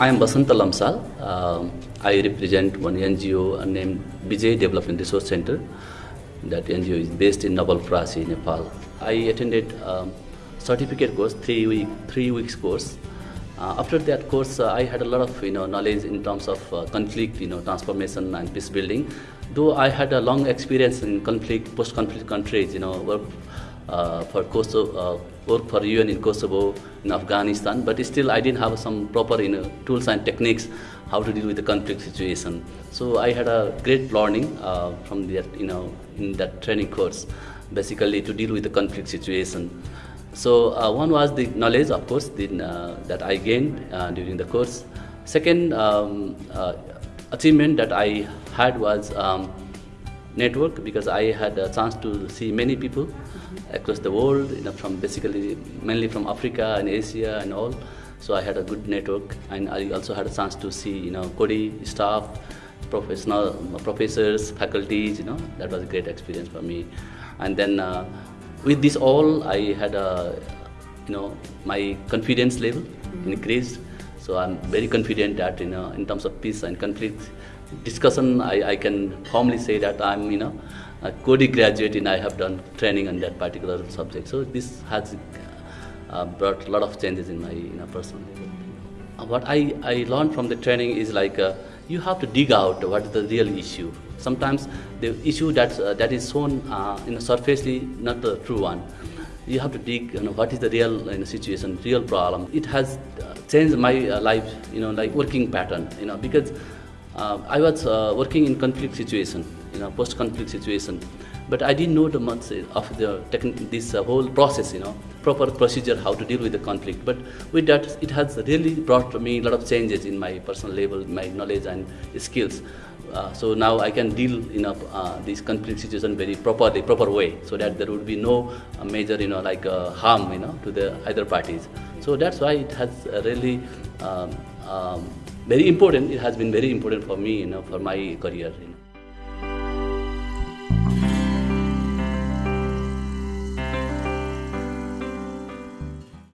I am Basanta Lamsal. Um, I represent one NGO named Bijay Development Resource Center. That NGO is based in Nawalparasi, Nepal. I attended um, certificate course, three week, three weeks course. Uh, after that course, uh, I had a lot of you know knowledge in terms of uh, conflict, you know, transformation and peace building. Though I had a long experience in conflict, post-conflict countries, you know, uh, for Kosovo, uh, work for UN in Kosovo, in Afghanistan, but still I didn't have some proper you know, tools and techniques how to deal with the conflict situation. So I had a great learning uh, from that, you know, in that training course, basically to deal with the conflict situation. So uh, one was the knowledge, of course, the, uh, that I gained uh, during the course. Second um, uh, achievement that I had was um, network because I had a chance to see many people across the world, you know, from basically mainly from Africa and Asia and all. So I had a good network, and I also had a chance to see, you know, Coady staff, professional professors, faculties. You know, that was a great experience for me. And then uh, with this all, I had a, you know, my confidence level increased. So I'm very confident that, you know, in terms of peace and conflict discussion, I, I can firmly say that I'm, you know, a Coady graduate and I have done training on that particular subject. So this has uh, brought a lot of changes in my you know, personal life. Uh, what I, I learned from the training is like uh, you have to dig out what is the real issue. Sometimes the issue that's, uh, that is shown uh, in a surfacely not the true one. You have to dig, you know, what is the real you know, situation, real problem. It has uh, changed my life, you know, like working pattern, you know, because I was working in conflict situation, you know, post-conflict situation but I didn't know the much of the this uh, whole process, you know, proper procedure how to deal with the conflict. But with that, it has really brought me a lot of changes in my personal level, my knowledge and skills. Uh, so now I can deal in a, uh, this conflict situation very properly, proper way, so that there would be no uh, major, you know, like uh, harm, you know, to the either parties. So that's why it has really um, um, very important. It has been very important for me, you know, for my career. You know.